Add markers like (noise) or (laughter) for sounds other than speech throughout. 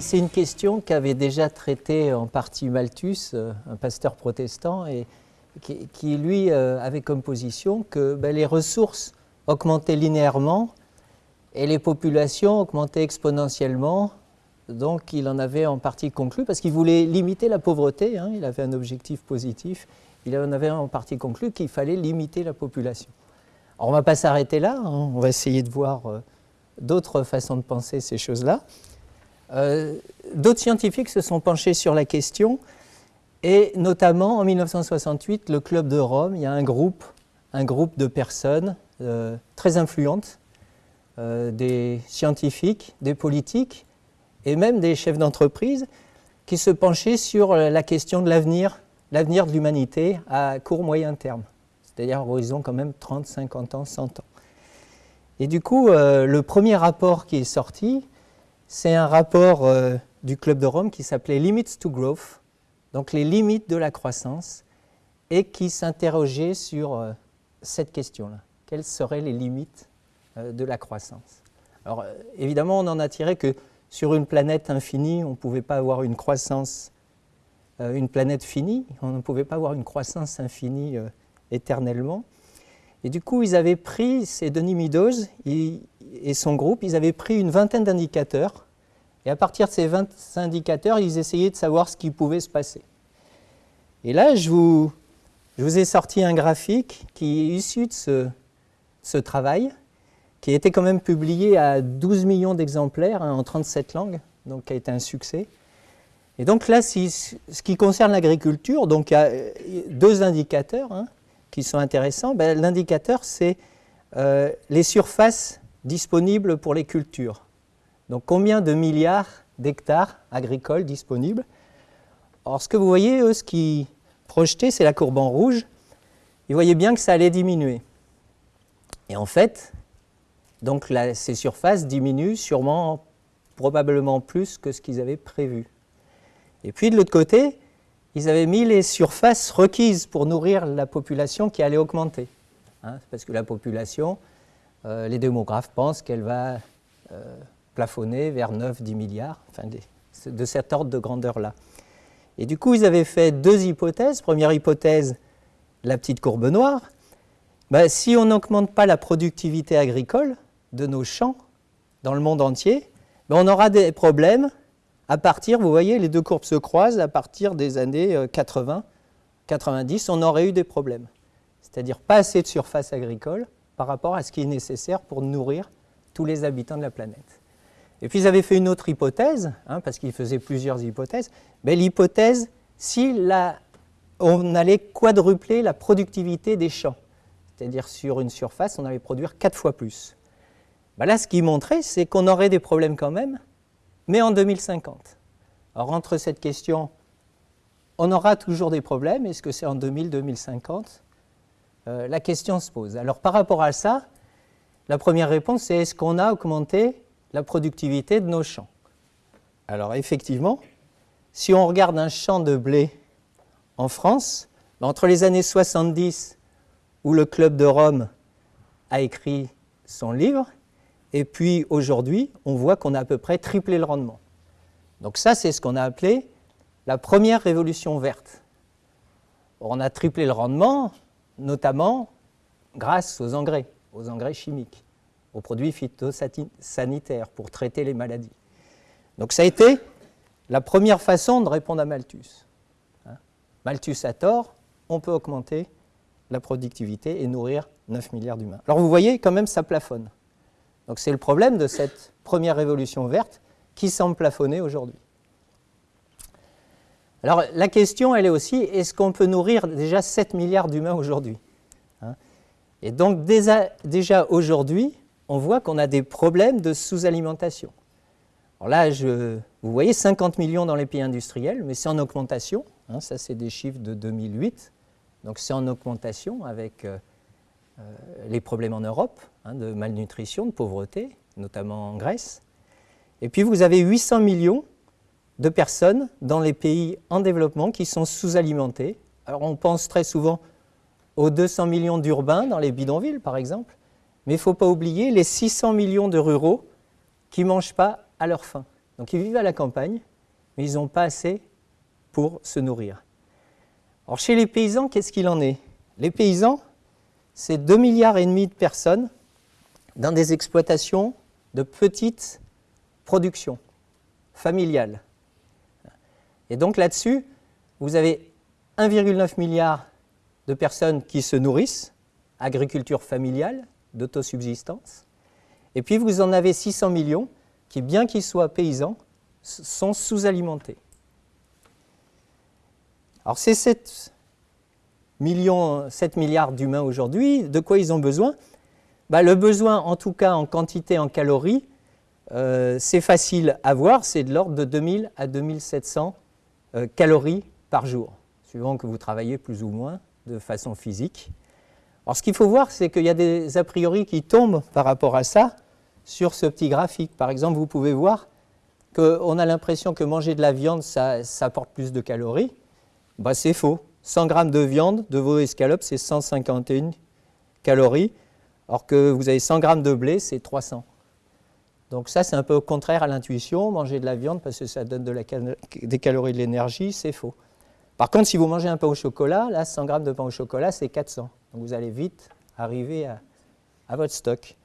C'est une question qu'avait déjà traitée en partie Malthus, euh, un pasteur protestant, et qui, lui euh, avait comme position que ben, les ressources augmentaient linéairement et les populations augmentaient exponentiellement. Donc il en avait en partie conclu, parce qu'il voulait limiter la pauvreté, hein, il avait un objectif positif, il en avait en partie conclu qu'il fallait limiter la population. Alors on ne va pas s'arrêter là, hein, on va essayer de voir euh, d'autres façons de penser ces choses-là. Euh, d'autres scientifiques se sont penchés sur la question et notamment en 1968, le Club de Rome, il y a un groupe, un groupe de personnes euh, très influentes, euh, des scientifiques, des politiques et même des chefs d'entreprise qui se penchaient sur la question de l'avenir, l'avenir de l'humanité à court moyen terme, c'est-à-dire horizon quand même 30, 50 ans, 100 ans. Et du coup, le premier rapport qui est sorti, c'est un rapport euh, du Club de Rome qui s'appelait Limits to Growth, donc les limites de la croissance, et qui s'interrogeait sur euh, cette question-là. Quelles seraient les limites euh, de la croissance? Alors évidemment, on n'en a tiré que sur une planète infinie, on ne pouvait pas avoir une croissance, une planète finie, on ne pouvait pas avoir une croissance infinie éternellement. Et du coup, ils avaient pris, ces Denis Meadows et son groupe, ils avaient pris une vingtaine d'indicateurs. Et à partir de ces 20 indicateurs, ils essayaient de savoir ce qui pouvait se passer. Et là, je vous, je vous ai sorti un graphique qui est issu de ce, travail, qui a été quand même publié à 12 millions d'exemplaires hein, en 37 langues, donc qui a été un succès. Et donc là, si, ce qui concerne l'agriculture, donc il y a deux indicateurs. Hein, qui sont intéressants, ben, l'indicateur, c'est euh, les surfaces disponibles pour les cultures. Donc combien de milliards d'hectares agricoles disponibles? Or, ce que vous voyez, eux, ce qui projetait, c'est la courbe en rouge. Ils voyaient bien que ça allait diminuer. Et en fait, donc ces surfaces diminuent sûrement, probablement plus que ce qu'ils avaient prévu. Et puis de l'autre côté, ils avaient mis les surfaces requises pour nourrir la population qui allait augmenter. Hein, parce que la population, euh, les démographes pensent qu'elle va euh, plafonner vers 9-10 milliards, enfin de cet ordre de grandeur-là. Et du coup, ils avaient fait deux hypothèses. Première hypothèse, la petite courbe noire. Ben, si on n'augmente pas la productivité agricole de nos champs dans le monde entier, ben, on aura des problèmes à partir, vous voyez, les deux courbes se croisent, à partir des années 80, euh, 90, on aurait eu des problèmes. C'est-à-dire pas assez de surface agricole par rapport à ce qui est nécessaire pour nourrir tous les habitants de la planète. Et puis ils avaient fait une autre hypothèse, hein, parce qu'ils faisaient plusieurs hypothèses, mais l'hypothèse, si on allait quadrupler la productivité des champs, c'est-à-dire sur une surface, on allait produire quatre fois plus. Ben là, ce qu'ils montraient, c'est qu'on aurait des problèmes quand même, mais en 2050. Alors entre cette question, on aura toujours des problèmes, est-ce que c'est en 2000-2050 euh, La question se pose. Alors par rapport à ça, la première réponse c'est est-ce qu'on a augmenté la productivité de nos champs? Alors effectivement, si on regarde un champ de blé en France, ben, entre les années 70 où le Club de Rome a écrit son livre et puis aujourd'hui, on voit qu'on a à peu près triplé le rendement. Donc ça, c'est ce qu'on a appelé la première révolution verte. On a triplé le rendement, notamment grâce aux engrais, aux engrais chimiques, aux produits phytosanitaires pour traiter les maladies. Donc ça a été la première façon de répondre à Malthus. Hein. Malthus a tort, on peut augmenter la productivité et nourrir 9 milliards d'humains. Alors vous voyez, quand même, ça plafonne. Donc c'est le problème de cette première révolution verte qui semble plafonner aujourd'hui. Alors la question, elle est aussi, est-ce qu'on peut nourrir déjà 7 milliards d'humains aujourd'hui hein? Et donc déjà, aujourd'hui, on voit qu'on a des problèmes de sous-alimentation. Alors là, vous voyez 50 millions dans les pays industriels, mais c'est en augmentation. Hein, ça, c'est des chiffres de 2008. Donc c'est en augmentation avec euh, les problèmes en Europe, hein, de malnutrition, de pauvreté, notamment en Grèce. Et puis vous avez 800 millions de personnes dans les pays en développement qui sont sous-alimentés. Alors on pense très souvent aux 200 millions d'urbains dans les bidonvilles par exemple, mais il ne faut pas oublier les 600 millions de ruraux qui ne mangent pas à leur faim. Donc ils vivent à la campagne, mais ils n'ont pas assez pour se nourrir. Alors chez les paysans, qu'est-ce qu'il en est? Les paysans, c'est 2 milliards et demi de personnes dans des exploitations de petites productions familiales. Et donc là-dessus, vous avez 1,9 milliard de personnes qui se nourrissent, agriculture familiale, d'autosubsistance, et puis vous en avez 600 millions qui, bien qu'ils soient paysans, sont sous-alimentés. Alors ces 7, millions, 7 milliards d'humains aujourd'hui, de quoi ils ont besoin? Bah, Le besoin, en tout cas en quantité, en calories, euh, c'est facile à voir, c'est de l'ordre de 2000 à 2700 euh, calories par jour, suivant que vous travaillez plus ou moins de façon physique. Alors ce qu'il faut voir, c'est qu'il y a des a priori qui tombent par rapport à ça sur ce petit graphique. Par exemple, vous pouvez voir qu'on a l'impression que manger de la viande, ça, apporte plus de calories. Bah, c'est faux. 100 grammes de viande de veau escalopes, c'est 151 calories, alors que vous avez 100 grammes de blé, c'est 300. Donc ça, c'est un peu contraire à l'intuition. Manger de la viande parce que ça donne des calories de l'énergie, c'est faux. Par contre, si vous mangez un pain au chocolat, là, 100 grammes de pain au chocolat, c'est 400. Donc vous allez vite arriver à, votre stock.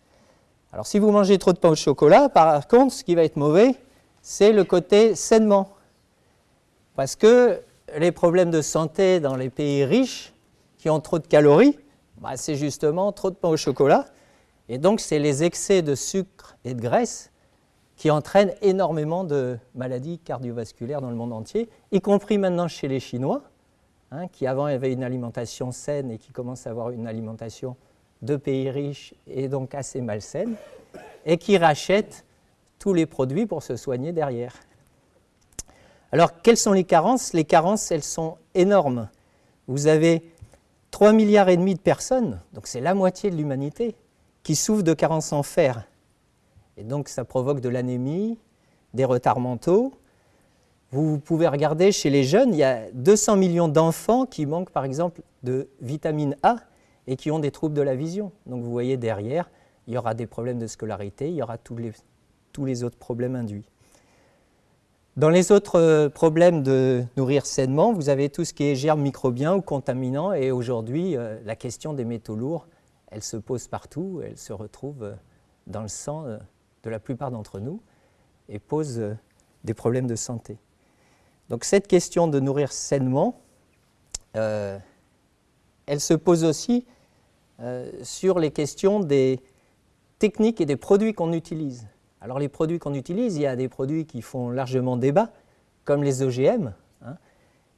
Alors si vous mangez trop de pain au chocolat, par contre, ce qui va être mauvais, c'est le côté sainement. Parce que les problèmes de santé dans les pays riches qui ont trop de calories, bah, c'est justement trop de pain au chocolat. Et donc, c'est les excès de sucre et de graisse qui entraînent énormément de maladies cardiovasculaires dans le monde entier, y compris maintenant chez les Chinois, hein, qui avant avaient une alimentation saine et qui commencent à avoir une alimentation de pays riches et donc assez malsaine, et qui rachètent tous les produits pour se soigner derrière. Alors, quelles sont les carences? Les carences, elles sont énormes. Vous avez 3 milliards et demi de personnes, donc c'est la moitié de l'humanité, qui souffrent de carences en fer. Et donc, ça provoque de l'anémie, des retards mentaux. Vous pouvez regarder chez les jeunes, il y a 200 millions d'enfants qui manquent par exemple de vitamine A et qui ont des troubles de la vision. Donc vous voyez derrière, il y aura des problèmes de scolarité, il y aura tous les, tous les autres problèmes induits. Dans les autres euh, problèmes de nourrir sainement, vous avez tout ce qui est germes microbiens ou contaminants. Et aujourd'hui, euh, la question des métaux lourds, elle se pose partout, elle se retrouve euh, dans le sang de la plupart d'entre nous et pose des problèmes de santé. Donc cette question de nourrir sainement, elle se pose aussi sur les questions des techniques et des produits qu'on utilise. Alors les produits qu'on utilise, il y a des produits qui font largement débat, comme les OGM. Hein.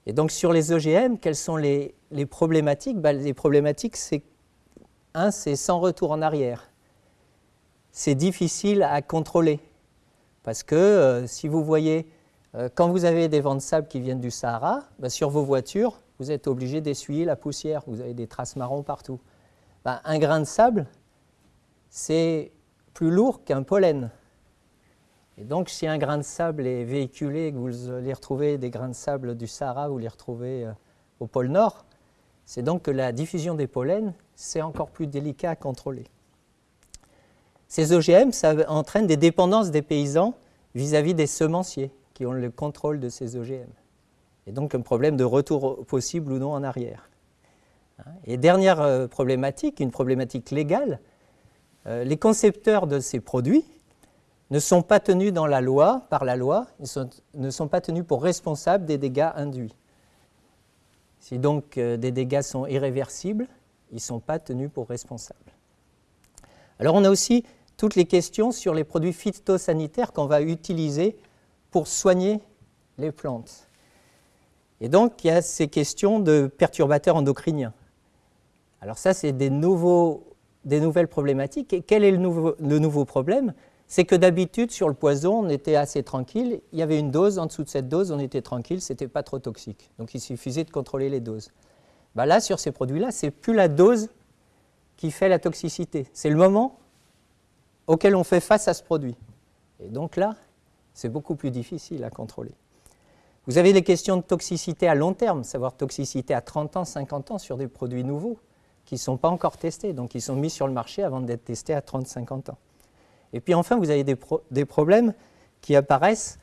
Et donc sur les OGM, quelles sont les, problématiques? Ben, Les problématiques, c'est un, c'est sans retour en arrière. C'est difficile à contrôler. Parce que euh, si vous voyez, euh, quand vous avez des vents de sable qui viennent du Sahara, ben, sur vos voitures, vous êtes obligé d'essuyer la poussière. Vous avez des traces marron partout. Ben, un grain de sable, c'est plus lourd qu'un pollen. Et donc, si un grain de sable est véhiculé, vous les retrouvez, des grains de sable du Sahara, vous les retrouvez euh, au pôle Nord, c'est donc que la diffusion des pollens, c'est encore plus délicat à contrôler. Ces OGM, ça entraîne des dépendances des paysans vis-à-vis des semenciers qui ont le contrôle de ces OGM. Et donc un problème de retour possible ou non en arrière. Hein? Et dernière euh, problématique, une problématique légale, euh, les concepteurs de ces produits ne sont pas tenus dans la loi, par la loi, ils ne sont pas tenus pour responsables des dégâts induits. Si donc euh, des dégâts sont irréversibles, ils ne sont pas tenus pour responsables. Alors on a aussi toutes les questions sur les produits phytosanitaires qu'on va utiliser pour soigner les plantes. Et donc il y a ces questions de perturbateurs endocriniens. Alors ça, c'est des, des nouvelles problématiques. Et quel est le nouveau, le nouveau problème? C'est que d'habitude, sur le poison, on était assez tranquille. Il y avait une dose, en dessous de cette dose, on était tranquille, ce n'était pas trop toxique. Donc il suffisait de contrôler les doses. Bah là, sur ces produits-là, ce n'est plus la dose qui fait la toxicité. C'est le moment auquel on fait face à ce produit. Et donc là, c'est beaucoup plus difficile à contrôler. Vous avez des questions de toxicité à long terme, savoir toxicité à 30 ans, 50 ans sur des produits nouveaux qui ne sont pas encore testés, donc ils sont mis sur le marché avant d'être testés à 30, 50 ans. Et puis enfin, vous avez des, problèmes qui apparaissent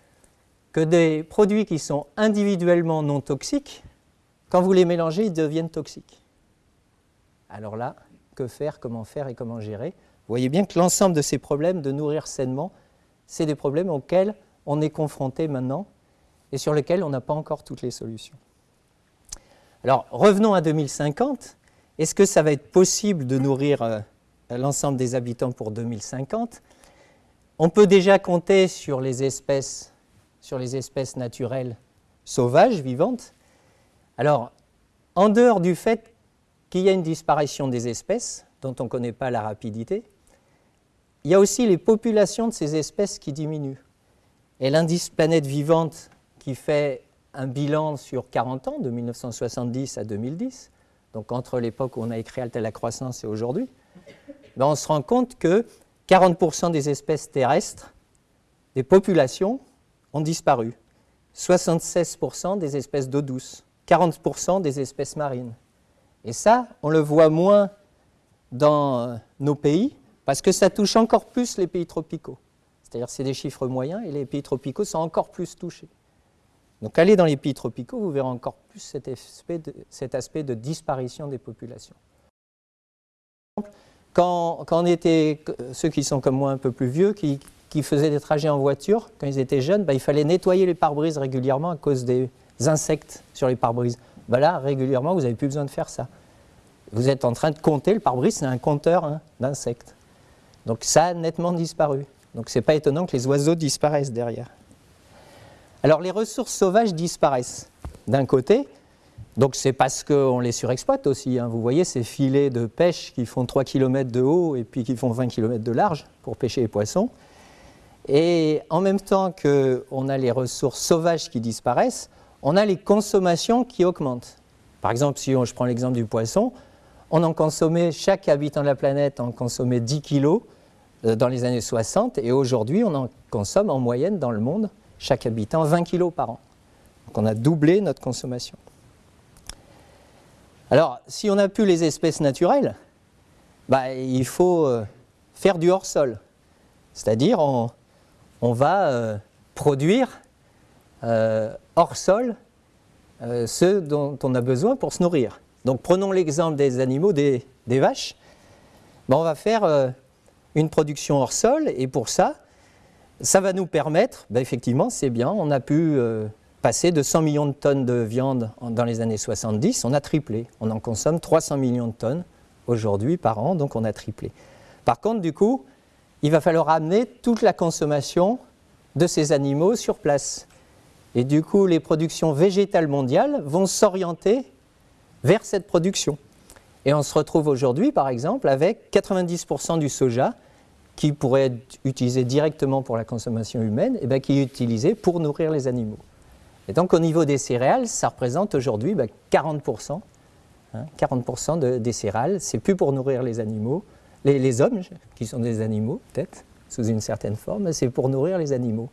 que des produits qui sont individuellement non toxiques, quand vous les mélangez, ils deviennent toxiques. Alors là, que faire, comment faire et comment gérer? Vous voyez bien que l'ensemble de ces problèmes de nourrir sainement, c'est des problèmes auxquels on est confronté maintenant et sur lesquels on n'a pas encore toutes les solutions. Alors revenons à 2050. Est-ce que ça va être possible de nourrir euh, l'ensemble des habitants pour 2050 On peut déjà compter sur les espèces, naturelles sauvages, vivantes. Alors, en dehors du fait qu'il y a une disparition des espèces, dont on ne connaît pas la rapidité, il y a aussi les populations de ces espèces qui diminuent. Et l'indice planète vivante qui fait un bilan sur 40 ans, de 1970 à 2010, donc entre l'époque où on a écrit Alta la croissance et aujourd'hui, ben on se rend compte que 40% des espèces terrestres, des populations, ont disparu. 76% des espèces d'eau douce, 40% des espèces marines. Et ça, on le voit moins dans euh, nos pays, parce que ça touche encore plus les pays tropicaux. C'est-à-dire c'est des chiffres moyens, et les pays tropicaux sont encore plus touchés. Donc allez dans les pays tropicaux, vous verrez encore plus cet aspect de, cet aspect de disparition des populations. Quand, on était, ceux qui sont comme moi un peu plus vieux, qui, faisaient des trajets en voiture, quand ils étaient jeunes, bah, il fallait nettoyer les pare-brises régulièrement à cause des insectes sur les pare-brises. Bah, là, régulièrement, vous n'avez plus besoin de faire ça. Vous êtes en train de compter, le pare-brise, c'est un compteur hein, d'insectes. Donc ça a nettement disparu. Donc ce n'est pas étonnant que les oiseaux disparaissent derrière. Alors les ressources sauvages disparaissent d'un côté, donc c'est parce qu'on les surexploite aussi. Hein. Vous voyez ces filets de pêche qui font 3 km de haut et puis qui font 20 km de large pour pêcher les poissons. Et en même temps qu'on a les ressources sauvages qui disparaissent, on a les consommations qui augmentent. Par exemple, si je prends l'exemple du poisson, on en consommait, chaque habitant de la planète en consommait 10 kilos euh, dans les années 60 et aujourd'hui on en consomme en moyenne dans le monde chaque habitant 20 kg par an. Donc on a doublé notre consommation. Alors, si on n'a plus les espèces naturelles, bah, il faut euh, faire du hors-sol. C'est-à-dire, on, va euh, produire euh, hors-sol ce dont on a besoin pour se nourrir. Donc, prenons l'exemple des animaux, des, vaches. Bah, on va faire une production hors-sol, et pour ça, ça va nous permettre, ben effectivement, c'est bien, on a pu passer de 100 millions de tonnes de viande dans les années 70, on a triplé. On en consomme 300 millions de tonnes aujourd'hui par an, donc on a triplé. Par contre, du coup, il va falloir amener toute la consommation de ces animaux sur place. Et du coup, les productions végétales mondiales vont s'orienter vers cette production. Et on se retrouve aujourd'hui, par exemple, avec 90% du soja qui pourrait être utilisé directement pour la consommation humaine, et bien qui est utilisé pour nourrir les animaux. Et donc au niveau des céréales, ça représente aujourd'hui 40%. 40% de, des céréales, c'est plus pour nourrir les animaux, les, hommes, qui sont des animaux peut-être, sous une certaine forme, c'est pour nourrir les animaux.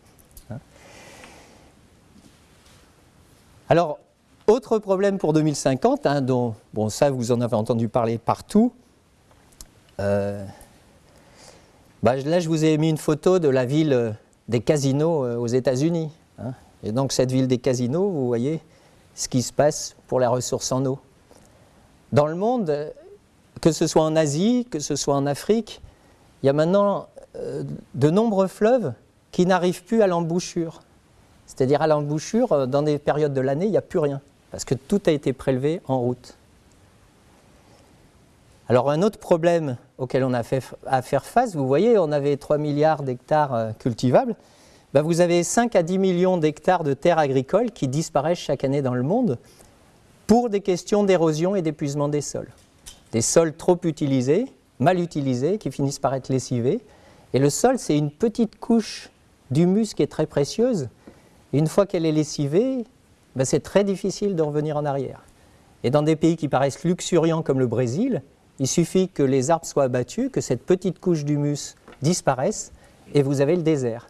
Hein. Alors, autre problème pour 2050, hein, dont, bon ça vous en avez entendu parler partout, euh, bah, là, je vous ai mis une photo de la ville euh, des casinos euh, aux États-Unis. Hein. Et donc, cette ville des casinos, vous voyez ce qui se passe pour la ressource en eau. Dans le monde, euh, que ce soit en Asie, que ce soit en Afrique, il y a maintenant de nombreux fleuves qui n'arrivent plus à l'embouchure. C'est-à-dire à l'embouchure, dans des périodes de l'année, il n'y a plus rien, parce que tout a été prélevé en route. Alors un autre problème auquel on a fait à faire face, vous voyez, on avait 3 milliards d'hectares euh, cultivables, ben, vous avez 5 à 10 millions d'hectares de terres agricoles qui disparaissent chaque année dans le monde pour des questions d'érosion et d'épuisement des sols. Des sols trop utilisés, mal utilisés, qui finissent par être lessivés. Et le sol, c'est une petite couche d'humus qui est très précieuse. Une fois qu'elle est lessivée, ben, c'est très difficile de revenir en arrière. Et dans des pays qui paraissent luxuriants comme le Brésil, il suffit que les arbres soient abattus, que cette petite couche d'humus disparaisse, et vous avez le désert.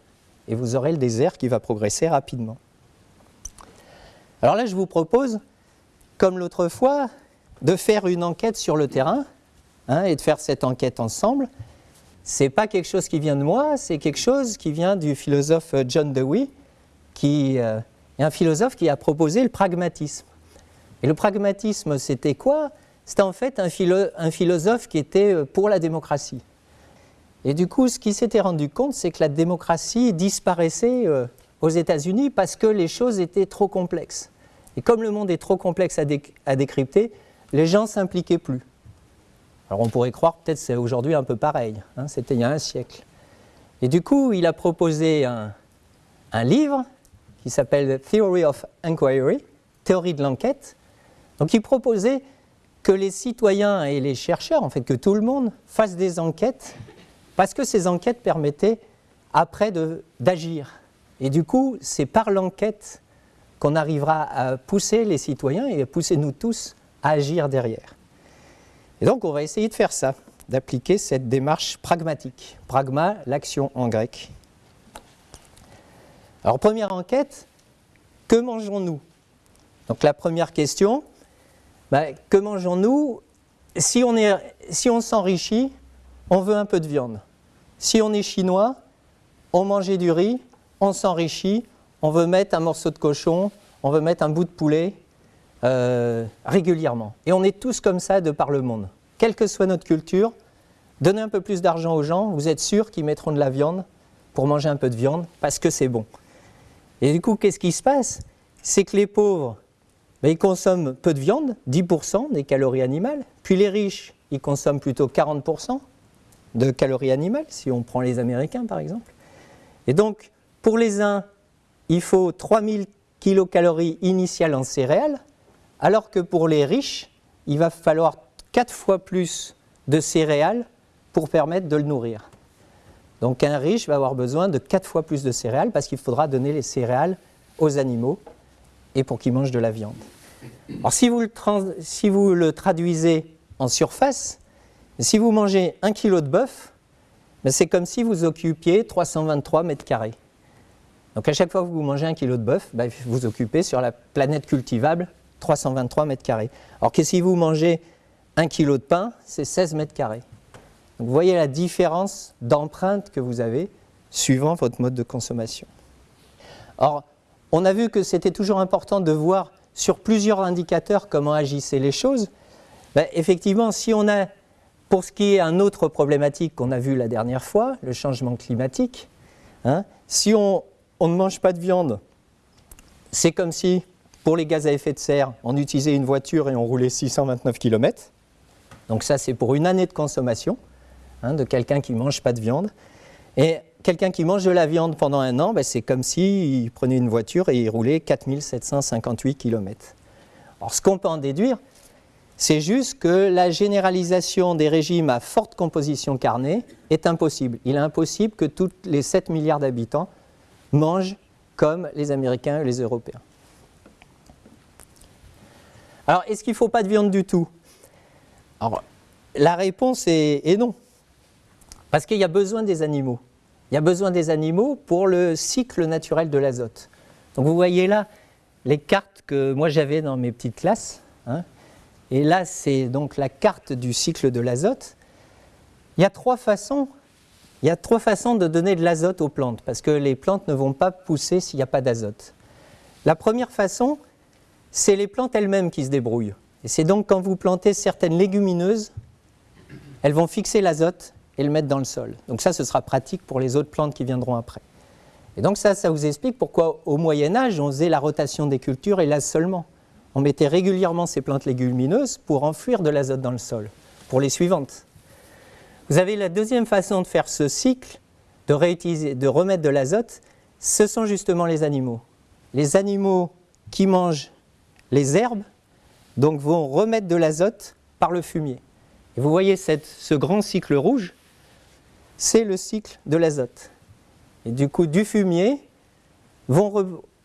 Et vous aurez le désert qui va progresser rapidement. Alors là, je vous propose, comme l'autre fois, de faire une enquête sur le terrain, hein, et de faire cette enquête ensemble. Ce n'est pas quelque chose qui vient de moi, c'est quelque chose qui vient du philosophe John Dewey, qui euh, est un philosophe qui a proposé le pragmatisme. Et le pragmatisme, c'était quoi? C'était en fait un, philosophe qui était euh, pour la démocratie. Et du coup, ce qui s'était rendu compte, c'est que la démocratie disparaissait euh, aux États-Unis parce que les choses étaient trop complexes. Et comme le monde est trop complexe à, décrypter, les gens s'impliquaient plus. Alors on pourrait croire peut-être c'est aujourd'hui un peu pareil, hein, c'était il y a un siècle. Et du coup, il a proposé un, un livre qui s'appelle Theory of Inquiry, théorie de l'enquête. Donc il proposait que les citoyens et les chercheurs, en fait que tout le monde, fassent des enquêtes, parce que ces enquêtes permettaient après d'agir. Et du coup, c'est par l'enquête qu'on arrivera à pousser les citoyens et à pousser nous tous à agir derrière. Et donc on va essayer de faire ça, d'appliquer cette démarche pragmatique. Pragma, l'action en grec. Alors première enquête, que mangeons-nous? Donc la première question, ben, que mangeons-nous? Si on, si on s'enrichit, on veut un peu de viande. Si on est chinois, on mangeait du riz, on s'enrichit, on veut mettre un morceau de cochon, on veut mettre un bout de poulet, euh, régulièrement. Et on est tous comme ça de par le monde. Quelle que soit notre culture, donnez un peu plus d'argent aux gens, vous êtes sûr qu'ils mettront de la viande pour manger un peu de viande parce que c'est bon. Et du coup, qu'est-ce qui se passe? C'est que les pauvres, ben, ils consomment peu de viande, 10% des calories animales, puis les riches, ils consomment plutôt 40% de calories animales, si on prend les Américains par exemple. Et donc, pour les uns, il faut 3000 kilocalories initiales en céréales, alors que pour les riches, il va falloir quatre fois plus de céréales pour permettre de le nourrir. Donc un riche va avoir besoin de quatre fois plus de céréales parce qu'il faudra donner les céréales aux animaux et pour qu'ils mangent de la viande. Alors si vous le, si vous le traduisez en surface, si vous mangez un kilo de bœuf, ben, c'est comme si vous occupiez 323 mètres carrés. Donc à chaque fois que vous mangez un kilo de bœuf, ben, vous occupez sur la planète cultivable 323 mètres carrés. Alors que si vous mangez un kilo de pain, c'est 16 mètres carrés. vous voyez la différence d'empreinte que vous avez suivant votre mode de consommation. Or, on a vu que c'était toujours important de voir sur plusieurs indicateurs comment agissaient les choses. Ben, effectivement, si on a, pour ce qui est un autre problématique qu'on a vu la dernière fois, le changement climatique, hein, si on ne mange pas de viande, c'est comme si pour les gaz à effet de serre, on utilisait une voiture et on roulait 629 km. Donc ça, c'est pour une année de consommation hein, de quelqu'un qui ne mange pas de viande. Et quelqu'un qui mange de la viande pendant un an, ben, c'est comme s'il prenait une voiture et il roulait 4758 km. Alors ce qu'on peut en déduire, c'est juste que la généralisation des régimes à forte composition carnée est impossible. Il est impossible que tous les 7 milliards d'habitants mangent comme les Américains et les Européens. Alors, est-ce qu'il ne faut pas de viande du tout? Alors, la réponse est, non. Parce qu'il y a besoin des animaux. Il y a besoin des animaux pour le cycle naturel de l'azote. Donc vous voyez là les cartes que moi j'avais dans mes petites classes. Hein. Et là, c'est donc la carte du cycle de l'azote. Il y a trois façons. Il y a trois façons de donner de l'azote aux plantes, parce que les plantes ne vont pas pousser s'il n'y a pas d'azote. La première façon, c'est les plantes elles-mêmes qui se débrouillent. Et c'est donc quand vous plantez certaines légumineuses, elles vont fixer l'azote et le mettre dans le sol. Donc ça, ce sera pratique pour les autres plantes qui viendront après. Et donc ça, ça vous explique pourquoi au Moyen Âge, on faisait la rotation des cultures et là seulement. On mettait régulièrement ces plantes légumineuses pour enfouir de l'azote dans le sol, pour les suivantes. Vous avez la deuxième façon de faire ce cycle, de, réutiliser, de remettre de l'azote, ce sont justement les animaux. Les animaux qui mangent les herbes donc, vont remettre de l'azote par le fumier. Vous voyez ce grand cycle rouge, c'est le cycle de l'azote. Du coup, du fumier,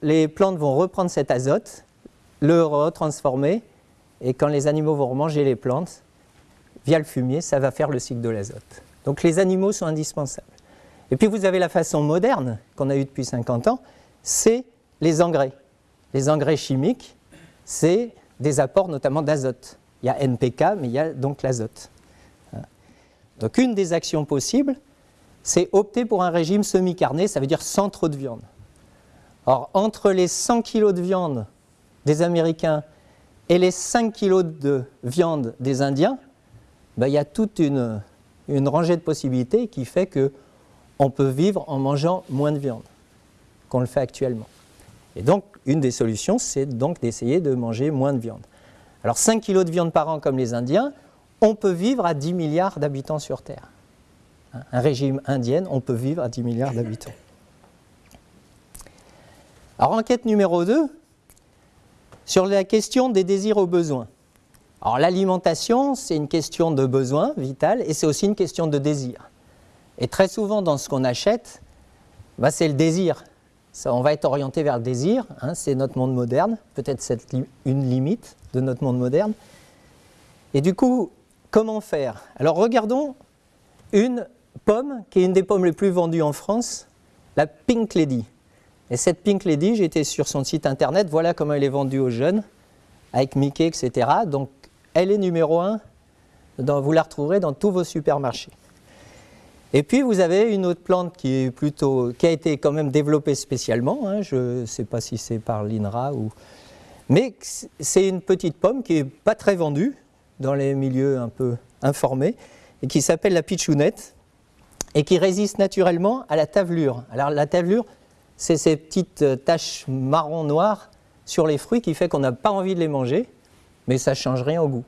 les plantes vont reprendre cet azote, le retransformer, et quand les animaux vont manger les plantes, via le fumier, ça va faire le cycle de l'azote. Donc les animaux sont indispensables. Et puis vous avez la façon moderne qu'on a eue depuis 50 ans, c'est les engrais. Les engrais chimiques c'est des apports notamment d'azote. Il y a NPK, mais il y a donc l'azote. Donc une des actions possibles, c'est opter pour un régime semi-carné, ça veut dire sans trop de viande. Or, entre les 100 kg de viande des Américains et les 5 kg de viande des Indiens, ben, il y a toute une, rangée de possibilités qui fait qu'on peut vivre en mangeant moins de viande qu'on le fait actuellement. Et donc, une des solutions, c'est donc d'essayer de manger moins de viande. Alors, 5 kg de viande par an comme les Indiens, on peut vivre à 10 milliards d'habitants sur Terre. Un régime indien, on peut vivre à 10 milliards d'habitants. Alors, enquête numéro 2, sur la question des désirs aux besoins. Alors, l'alimentation, c'est une question de besoin vital et c'est aussi une question de désir. Et très souvent, dans ce qu'on achète, bah, c'est le désir. Ça, on va être orienté vers le désir, hein, c'est notre monde moderne, peut-être c'est une limite de notre monde moderne. Et du coup, comment faire? Alors regardons une pomme qui est une des pommes les plus vendues en France, la Pink Lady. Et cette Pink Lady, j'étais sur son site internet, voilà comment elle est vendue aux jeunes, avec Mickey, etc. Donc elle est numéro un, vous la retrouverez dans tous vos supermarchés. Et puis vous avez une autre plante qui, a été quand même développée spécialement, hein, je ne sais pas si c'est par l'INRA ou... Mais c'est une petite pomme qui n'est pas très vendue dans les milieux un peu informés et qui s'appelle la pitchounette et qui résiste naturellement à la tavelure. Alors la tavelure, c'est ces petites euh, taches marron-noires sur les fruits qui fait qu'on n'a pas envie de les manger, mais ça ne change rien au goût.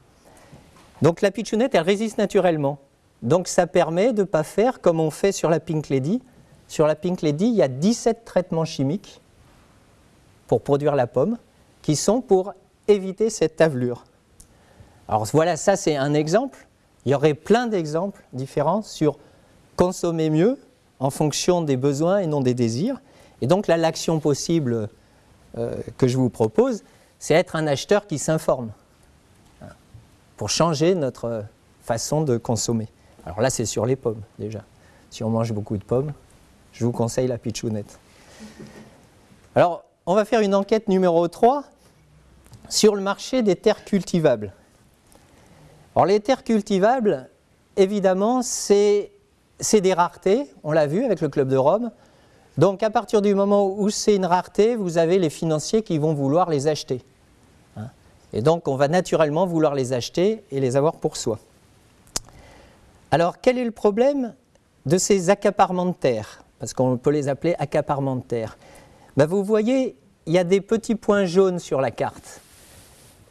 Donc la pitchounette, elle résiste naturellement. Donc ça permet de ne pas faire comme on fait sur la Pink Lady. Sur la Pink Lady, il y a 17 traitements chimiques pour produire la pomme qui sont pour éviter cette tavelure. Alors voilà, ça c'est un exemple. Il y aurait plein d'exemples différents sur consommer mieux en fonction des besoins et non des désirs. Et donc là, l'action possible euh, que je vous propose, c'est être un acheteur qui s'informe pour changer notre façon de consommer. Alors là, c'est sur les pommes déjà. Si on mange beaucoup de pommes, je vous conseille la pitchounette. Alors, on va faire une enquête numéro 3 sur le marché des terres cultivables. Alors, les terres cultivables, évidemment, c'est des raretés, on l'a vu avec le Club de Rome. Donc, à partir du moment où c'est une rareté, vous avez les financiers qui vont vouloir les acheter. Et donc, on va naturellement vouloir les acheter et les avoir pour soi. Alors, quel est le problème de ces accaparements de terre Parce qu'on peut les appeler accaparements de terre. Ben, vous voyez, il y a des petits points jaunes sur la carte.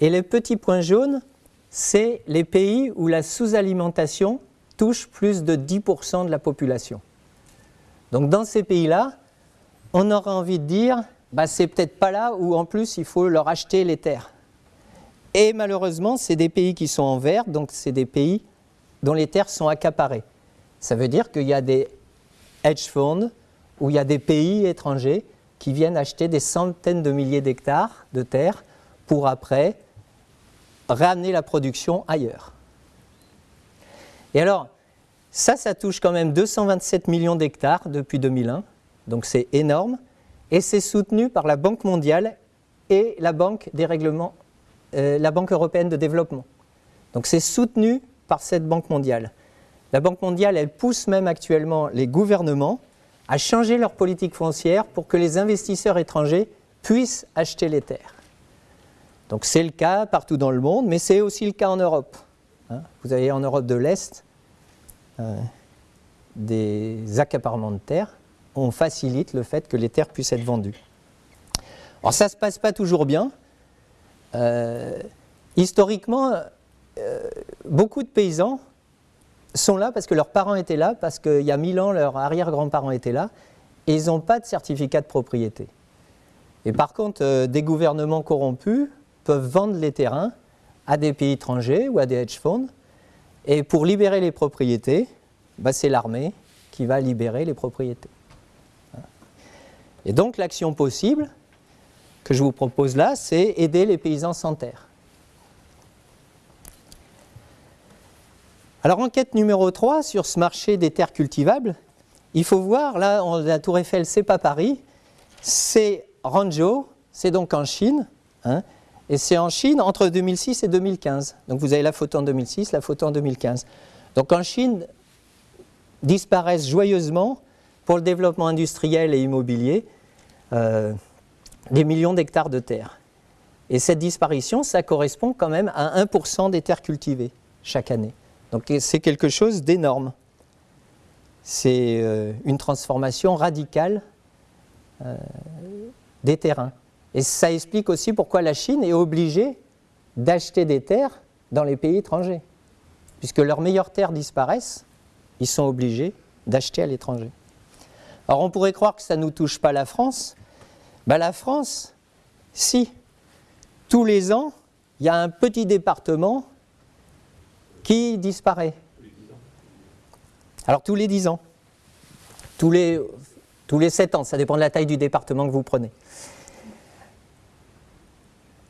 Et les petits points jaunes, c'est les pays où la sous-alimentation touche plus de 10% de la population. Donc dans ces pays-là, on aurait envie de dire, bah, c'est peut-être pas là où en plus il faut leur acheter les terres. Et malheureusement, c'est des pays qui sont en vert, donc c'est des pays dont les terres sont accaparées. Ça veut dire qu'il y a des hedge funds ou il y a des pays étrangers qui viennent acheter des centaines de milliers d'hectares de terres pour après ramener la production ailleurs. Et alors, ça, ça touche quand même 227 millions d'hectares depuis 2001, donc c'est énorme, et c'est soutenu par la Banque mondiale et la Banque des règlements euh, la Banque européenne de développement. Donc c'est soutenu par cette Banque mondiale. La Banque mondiale, elle pousse même actuellement les gouvernements à changer leur politique foncière pour que les investisseurs étrangers puissent acheter les terres. Donc c'est le cas partout dans le monde, mais c'est aussi le cas en Europe. Hein. Vous avez en Europe de l'Est des accaparements de terres. On facilite le fait que les terres puissent être vendues. Alors ça ne se passe pas toujours bien. Euh, historiquement, euh, beaucoup de paysans sont là parce que leurs parents étaient là, parce qu'il y a mille ans, leurs arrière-grands-parents étaient là, et ils n'ont pas de certificat de propriété. Et par contre, euh, des gouvernements corrompus peuvent vendre les terrains à des pays étrangers ou à des hedge funds, et pour libérer les propriétés, bah, c'est l'armée qui va libérer les propriétés. Et donc l'action possible, que je vous propose là, c'est aider les paysans sans terre. Alors enquête numéro 3 sur ce marché des terres cultivables, il faut voir, là, la tour Eiffel, c'est pas Paris, c'est Ranzhou, c'est donc en Chine, hein, et c'est en Chine entre 2006 et 2015. Donc vous avez la photo en 2006, la photo en 2015. Donc en Chine, disparaissent joyeusement pour le développement industriel et immobilier euh, des millions d'hectares de terre. Et cette disparition, ça correspond quand même à 1% des terres cultivées chaque année. Donc c'est quelque chose d'énorme. C'est euh, une transformation radicale euh, des terrains. Et ça explique aussi pourquoi la Chine est obligée d'acheter des terres dans les pays étrangers. Puisque leurs meilleures terres disparaissent, ils sont obligés d'acheter à l'étranger. Alors on pourrait croire que ça ne nous touche pas la France. Ben, la France, si, tous les ans, il y a un petit département qui disparaît. Alors tous les 10 ans, tous les, tous les 7 ans, ça dépend de la taille du département que vous prenez.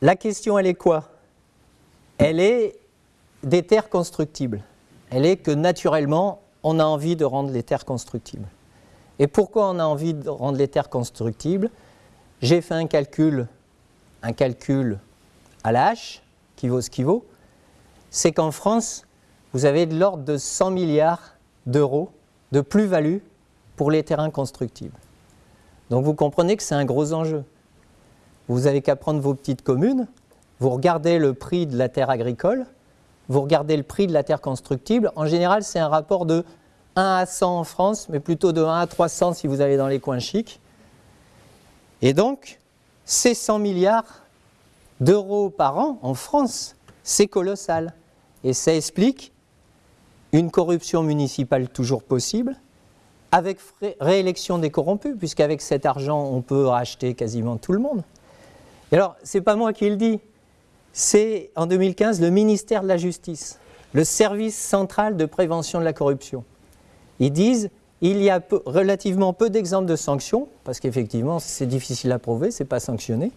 La question, elle est quoi? Elle est des terres constructibles. Elle est que naturellement, on a envie de rendre les terres constructibles. Et pourquoi on a envie de rendre les terres constructibles? J'ai fait un calcul, un calcul à la hache, qui vaut ce qui vaut. C'est qu'en France, vous avez de l'ordre de 100 milliards d'euros de plus-value pour les terrains constructibles. Donc vous comprenez que c'est un gros enjeu. Vous avez qu'à prendre vos petites communes, vous regardez le prix de la terre agricole, vous regardez le prix de la terre constructible. En général, c'est un rapport de 1 à 100 en France, mais plutôt de 1 à 300 si vous allez dans les coins chics. Et donc, ces 100 milliards d'euros par an en France, c'est colossal. Et ça explique une corruption municipale toujours possible, avec réélection des corrompus, puisqu'avec cet argent, on peut racheter quasiment tout le monde. Et alors, ce n'est pas moi qui le dis, c'est en 2015 le ministère de la Justice, le service central de prévention de la corruption. Ils disent il y a relativement peu d'exemples de sanctions, parce qu'effectivement c'est difficile à prouver, ce n'est pas sanctionné.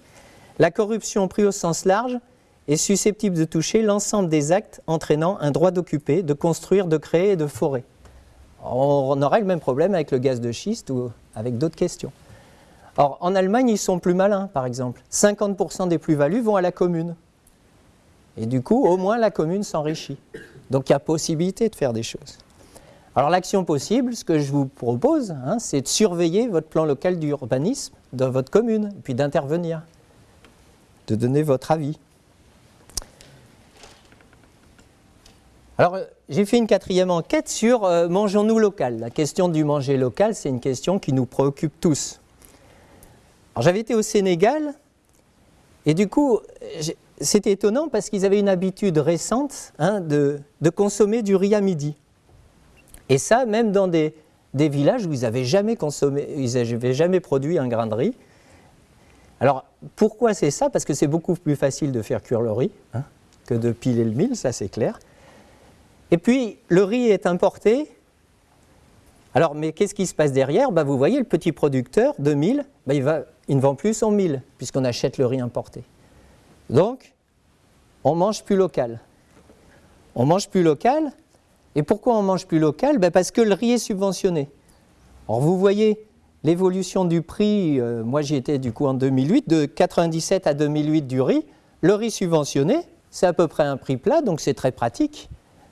La corruption prise au sens large est susceptible de toucher l'ensemble des actes entraînant un droit d'occuper, de construire, de créer et de forer. On aurait le même problème avec le gaz de schiste ou avec d'autres questions. Or, en Allemagne, ils sont plus malins, par exemple. 50% des plus-values vont à la commune. Et du coup, au moins, la commune s'enrichit. Donc, il y a possibilité de faire des choses. Alors, l'action possible, ce que je vous propose, hein, c'est de surveiller votre plan local d'urbanisme dans votre commune, puis d'intervenir, de donner votre avis. Alors, j'ai fait une quatrième enquête sur euh, mangeons-nous local. La question du manger local, c'est une question qui nous préoccupe tous. J'avais été au Sénégal, et du coup, c'était étonnant parce qu'ils avaient une habitude récente hein, de, consommer du riz à midi. Et ça, même dans des, villages où ils n'avaient jamais consommé, ils n'avaient jamais produit un grain de riz. Alors, pourquoi c'est ça? Parce que c'est beaucoup plus facile de faire cuire le riz hein, que de piler le mil, ça c'est clair. Et puis, le riz est importé. Alors, mais qu'est-ce qui se passe derrière? Bah, Vous voyez, le petit producteur de mil, bah, il, va, il ne vend plus son mil, puisqu'on achète le riz importé. Donc, on mange plus local. On mange plus local. Et pourquoi on mange plus local? Bah, Parce que le riz est subventionné. Alors, vous voyez l'évolution du prix, euh, moi j'y étais du coup en 2008, de 97 à 2008 du riz. Le riz subventionné, c'est à peu près un prix plat, donc c'est très pratique.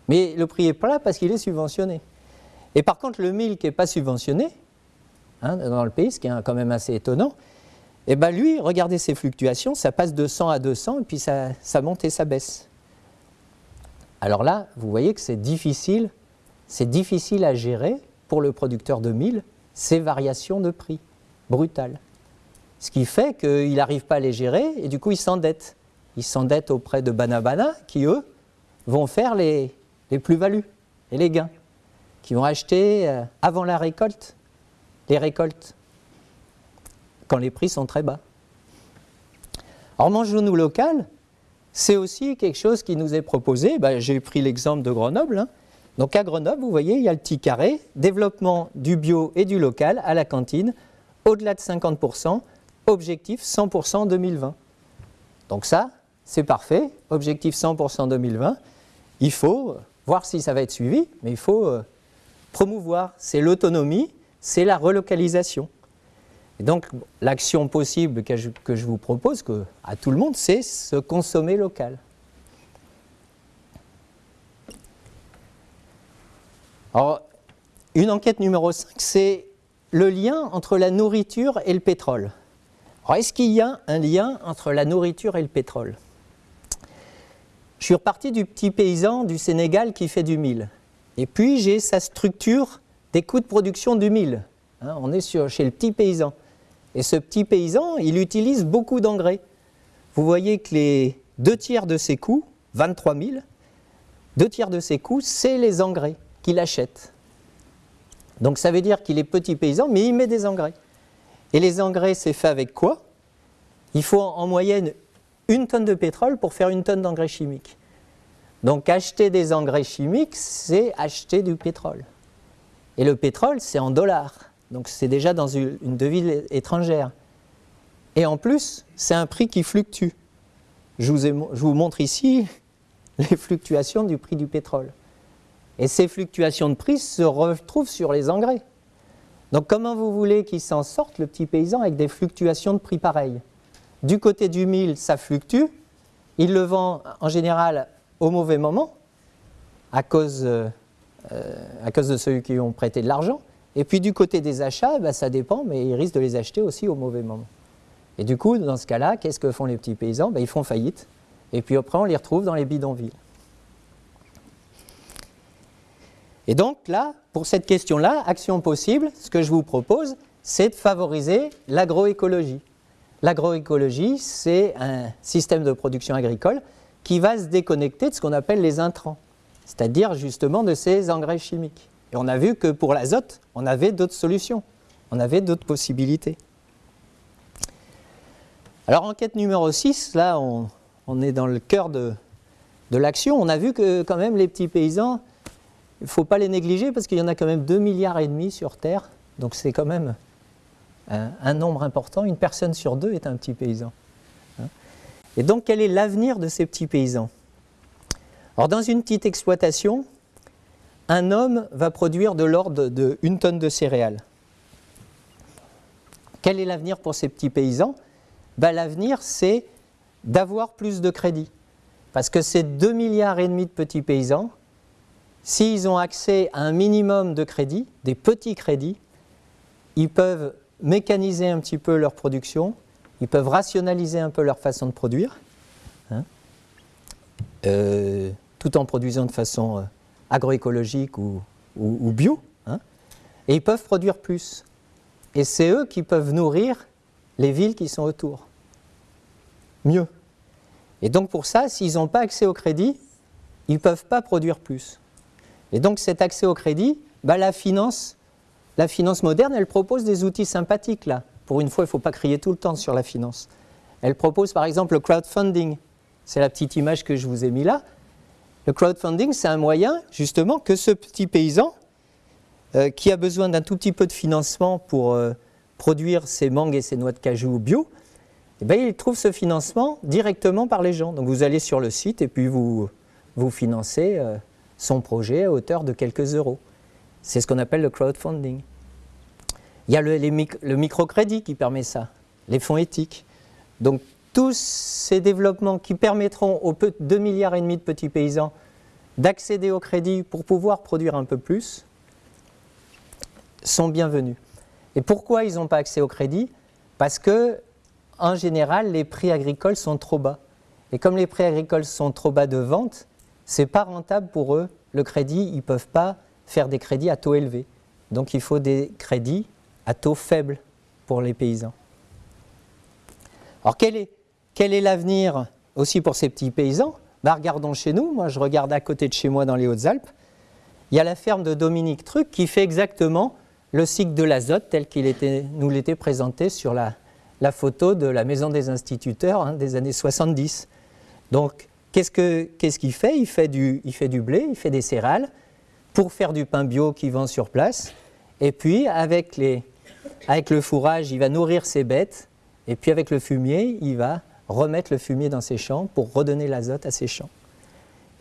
Mais le prix est plat parce qu'il est subventionné. Et par contre, le mil qui n'est pas subventionné, hein, dans le pays, ce qui est quand même assez étonnant, et eh bien lui, regardez ses fluctuations, ça passe de 100 à 200 et puis ça, monte et ça baisse. Alors là, vous voyez que c'est difficile, c'est difficile à gérer pour le producteur de mil ces variations de prix brutales. Ce qui fait qu'il n'arrive pas à les gérer et du coup il s'endette. Il s'endette auprès de Banabana qui, eux, vont faire les, les plus-values et les gains, qui vont acheter euh, avant la récolte, les récoltes, quand les prix sont très bas. Alors mangeons-nous local, c'est aussi quelque chose qui nous est proposé. Ben, j'ai pris l'exemple de Grenoble. Hein. Donc à Grenoble, vous voyez, il y a le petit carré, développement du bio et du local à la cantine, au-delà de 50%, objectif 100% en 2020. Donc ça, c'est parfait, objectif 100% 2020. Il faut voir si ça va être suivi, mais il faut euh, promouvoir. C'est l'autonomie, c'est la relocalisation. Et donc, l'action possible que je, vous propose que, à tout le monde, c'est se consommer local. Alors, une enquête numéro 5, c'est le lien entre la nourriture et le pétrole. Est-ce qu'il y a un lien entre la nourriture et le pétrole? Je suis reparti du petit paysan du Sénégal qui fait du mil. Et puis, j'ai sa structure des coûts de production du mil. Hein, on est sur, chez le petit paysan. Et ce petit paysan, il utilise beaucoup d'engrais. Vous voyez que les deux tiers de ses coûts, 23 000, deux tiers de ses coûts, c'est les engrais qu'il achète. Donc ça veut dire qu'il est petit paysan, mais il met des engrais. Et les engrais, c'est fait avec quoi? Il faut en moyenne une tonne de pétrole pour faire une tonne d'engrais chimiques. Donc acheter des engrais chimiques, c'est acheter du pétrole. Et le pétrole, c'est en dollars. Donc c'est déjà dans une devise étrangère. Et en plus, c'est un prix qui fluctue. Je vous, montre ici (laughs) les fluctuations du prix du pétrole. Et ces fluctuations de prix se retrouvent sur les engrais. Donc comment vous voulez qu'il s'en sorte, le petit paysan, avec des fluctuations de prix pareilles? Du côté du mil, ça fluctue. Il le vend en général au mauvais moment, à cause, euh, à cause de ceux qui ont prêté de l'argent. Et puis du côté des achats, bah, ça dépend, mais ils risquent de les acheter aussi au mauvais moment. Et du coup, dans ce cas-là, qu'est-ce que font les petits paysans? Bah, Ils font faillite. Et puis après, on les retrouve dans les bidonvilles. Et donc là, pour cette question-là, action possible, ce que je vous propose, c'est de favoriser l'agroécologie. L'agroécologie, c'est un système de production agricole qui va se déconnecter de ce qu'on appelle les intrants, c'est-à-dire justement de ces engrais chimiques. Et on a vu que pour l'azote, on avait d'autres solutions, on avait d'autres possibilités. Alors enquête numéro 6, là on, est dans le cœur de, l'action, on a vu que quand même les petits paysans, il ne faut pas les négliger parce qu'il y en a quand même 2 milliards et demi sur Terre, donc c'est quand même un, nombre important. Une personne sur deux est un petit paysan. Hein. Et donc quel est l'avenir de ces petits paysans? Alors dans une petite exploitation, un homme va produire de l'ordre de une tonne de céréales. Quel est l'avenir pour ces petits paysans? Ben, L'avenir, c'est d'avoir plus de crédit. Parce que ces 2 milliards et demi de petits paysans, S'ils ont accès à un minimum de crédits, des petits crédits, ils peuvent mécaniser un petit peu leur production, ils peuvent rationaliser un peu leur façon de produire, hein, euh, tout en produisant de façon euh, agroécologique ou, bio, hein, et ils peuvent produire plus. Et c'est eux qui peuvent nourrir les villes qui sont autour. Mieux. Et donc pour ça, s'ils n'ont pas accès au crédit, ils ne peuvent pas produire plus. Et donc cet accès au crédit, bah, la, finance, la finance moderne, elle propose des outils sympathiques là. Pour une fois, il ne faut pas crier tout le temps sur la finance. Elle propose par exemple le crowdfunding. C'est la petite image que je vous ai mis là. Le crowdfunding, c'est un moyen justement que ce petit paysan euh, qui a besoin d'un tout petit peu de financement pour euh, produire ses mangues et ses noix de cajou bio, eh ben, il trouve ce financement directement par les gens. Donc vous allez sur le site et puis vous, vous financez. Euh, son projet à hauteur de quelques euros. C'est ce qu'on appelle le crowdfunding. Il y a le, le microcrédit qui permet ça, les fonds éthiques. Donc tous ces développements qui permettront aux 2 milliards et demi de petits paysans d'accéder au crédit pour pouvoir produire un peu plus sont bienvenus. Et pourquoi ils n'ont pas accès au crédit? Parce que, en général, les prix agricoles sont trop bas. Et comme les prix agricoles sont trop bas de vente, c'est pas rentable pour eux. Le crédit, ils ne peuvent pas faire des crédits à taux élevé. Donc il faut des crédits à taux faible pour les paysans. Alors quel est, quel est l'avenir aussi pour ces petits paysans? Bah, Regardons chez nous, moi je regarde à côté de chez moi dans les Hautes-Alpes, il y a la ferme de Dominique Truc qui fait exactement le cycle de l'azote tel qu'il nous l'était présenté sur la, photo de la maison des instituteurs hein, des années 70. Donc Qu'est-ce qu'il fait? Il fait, du, blé, il fait des céréales pour faire du pain bio qu'il vend sur place. Et puis, avec le fourrage, il va nourrir ses bêtes. Et puis, avec le fumier, il va remettre le fumier dans ses champs pour redonner l'azote à ses champs.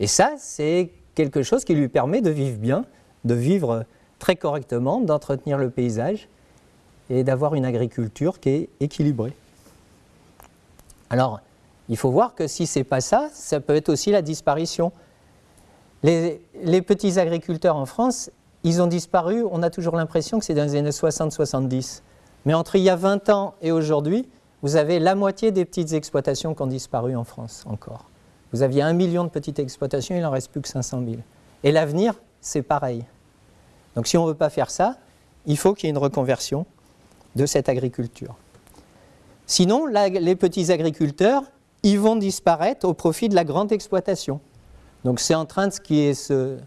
Et ça, c'est quelque chose qui lui permet de vivre bien, de vivre très correctement, d'entretenir le paysage et d'avoir une agriculture qui est équilibrée. Alors, il faut voir que si ce n'est pas ça, ça peut être aussi la disparition. Les, petits agriculteurs en France, ils ont disparu, on a toujours l'impression que c'est dans les années 60-70. Mais entre il y a 20 ans et aujourd'hui, vous avez la moitié des petites exploitations qui ont disparu en France encore. Vous aviez un million de petites exploitations, il n'en reste plus que 500 000. Et l'avenir, c'est pareil. Donc si on ne veut pas faire ça, il faut qu'il y ait une reconversion de cette agriculture. Sinon, les petits agriculteurs, ils vont disparaître au profit de la grande exploitation. Donc c'est en train de ce qui est, ce,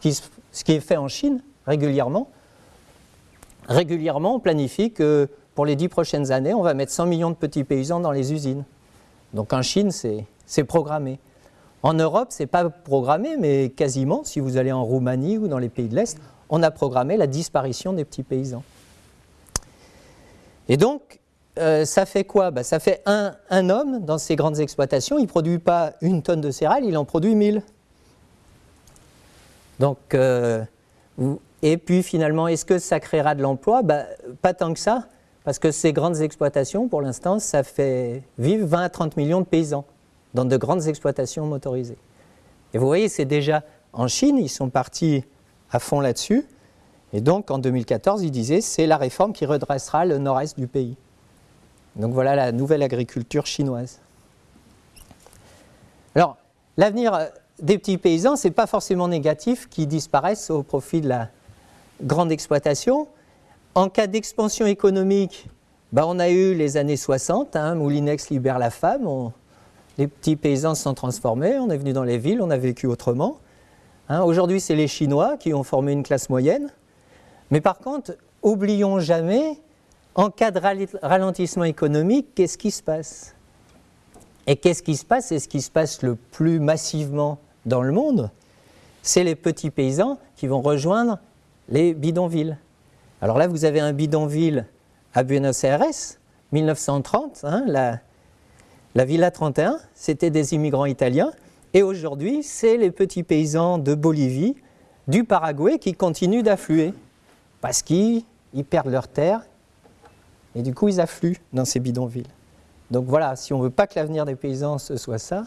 qui, ce qui est fait en Chine régulièrement. Régulièrement, on planifie que pour les dix prochaines années, on va mettre 100 millions de petits paysans dans les usines. Donc en Chine, c'est programmé. En Europe, ce n'est pas programmé, mais quasiment, si vous allez en Roumanie ou dans les pays de l'Est, on a programmé la disparition des petits paysans. Et donc, euh, ça fait quoi? Bah, Ça fait un, homme dans ces grandes exploitations, il ne produit pas une tonne de céréales, il en produit mille. Donc, euh, et puis finalement, est-ce que ça créera de l'emploi? Bah, Pas tant que ça, parce que ces grandes exploitations, pour l'instant, ça fait vivre 20 à 30 millions de paysans dans de grandes exploitations motorisées. Et vous voyez, c'est déjà en Chine, ils sont partis à fond là-dessus. Et donc en 2014, ils disaient c'est la réforme qui redressera le nord-est du pays. Donc voilà la nouvelle agriculture chinoise. Alors, l'avenir euh, des petits paysans, ce n'est pas forcément négatif qu'ils disparaissent au profit de la grande exploitation. En cas d'expansion économique, bah, on a eu les années 60, hein, Moulinex libère la femme, les petits paysans se sont transformés, on est venu dans les villes, on a vécu autrement. Hein, aujourd'hui, c'est les Chinois qui ont formé une classe moyenne. Mais par contre, oublions jamais, en cas de ralentissement économique, qu'est-ce qui se passe? Et qu'est-ce qui se passe? Et ce qui se passe le plus massivement dans le monde, c'est les petits paysans qui vont rejoindre les bidonvilles. Alors là, vous avez un bidonville à Buenos Aires, 1930, hein, la, la Villa 31, c'était des immigrants italiens. Et aujourd'hui, c'est les petits paysans de Bolivie, du Paraguay qui continuent d'affluer parce qu'ils perdent leurs terres et du coup ils affluent dans ces bidonvilles. Donc voilà, si on ne veut pas que l'avenir des paysans soit ça,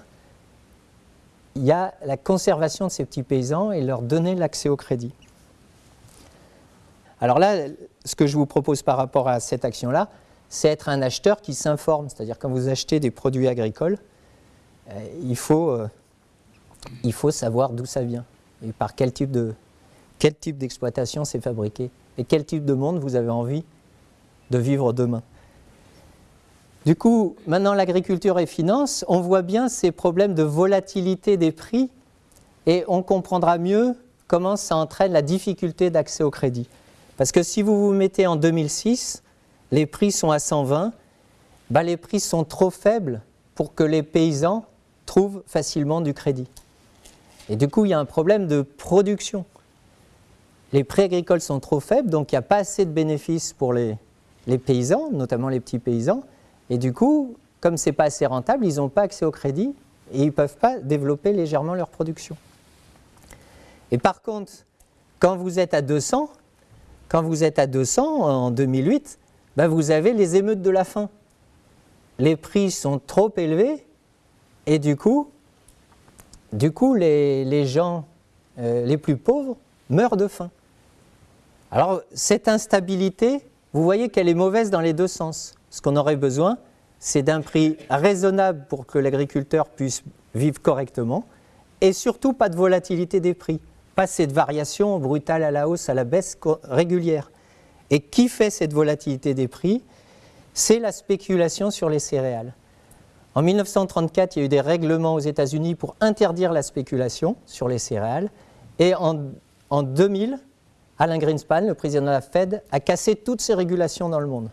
il y a la conservation de ces petits paysans et leur donner l'accès au crédit. Alors là, ce que je vous propose par rapport à cette action-là, c'est être un acheteur qui s'informe. C'est-à-dire quand vous achetez des produits agricoles, euh, il faut euh, il faut savoir d'où ça vient et par quel type de quel type d'exploitation c'est fabriqué et quel type de monde vous avez envie de vivre demain. Du coup, maintenant l'agriculture et finance, on voit bien ces problèmes de volatilité des prix et on comprendra mieux comment ça entraîne la difficulté d'accès au crédit. Parce que si vous vous mettez en 2006, les prix sont à 120, bah les prix sont trop faibles pour que les paysans trouvent facilement du crédit. Et du coup, il y a un problème de production. Les prix agricoles sont trop faibles, donc il n'y a pas assez de bénéfices pour les, paysans, notamment les petits paysans. Et du coup, comme ce n'est pas assez rentable, ils n'ont pas accès au crédit et ils ne peuvent pas développer légèrement leur production. Et par contre, quand vous êtes à 200, quand vous êtes à 200 en 2008, ben vous avez les émeutes de la faim. Les prix sont trop élevés et du coup, du coup, les, gens euh, les plus pauvres meurent de faim. Alors, cette instabilité, vous voyez qu'elle est mauvaise dans les deux sens. Ce qu'on aurait besoin, c'est d'un prix raisonnable pour que l'agriculteur puisse vivre correctement, et surtout pas de volatilité des prix, pas cette variation brutale à la hausse, à la baisse régulière. Et qui fait cette volatilité des prix? C'est la spéculation sur les céréales. En 1934, il y a eu des règlements aux États-Unis pour interdire la spéculation sur les céréales. Et en, 2000, Alain Greenspan, le président de la Fed, a cassé toutes ces régulations dans le monde.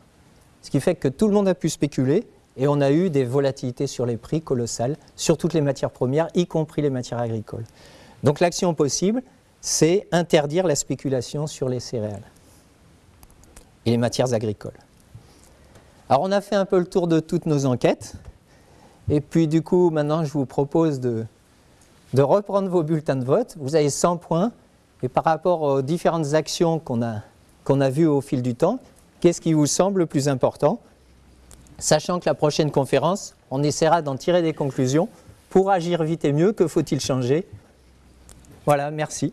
Ce qui fait que tout le monde a pu spéculer et on a eu des volatilités sur les prix colossales sur toutes les matières premières, y compris les matières agricoles. Donc l'action possible, c'est interdire la spéculation sur les céréales et les matières agricoles. Alors on a fait un peu le tour de toutes nos enquêtes. Et puis du coup, maintenant, je vous propose de, reprendre vos bulletins de vote. Vous avez 100 points. Et par rapport aux différentes actions qu'on a, qu'on a vues au fil du temps, qu'est-ce qui vous semble le plus important? Sachant que la prochaine conférence, on essaiera d'en tirer des conclusions. Pour agir vite et mieux, que faut-il changer voilà, merci.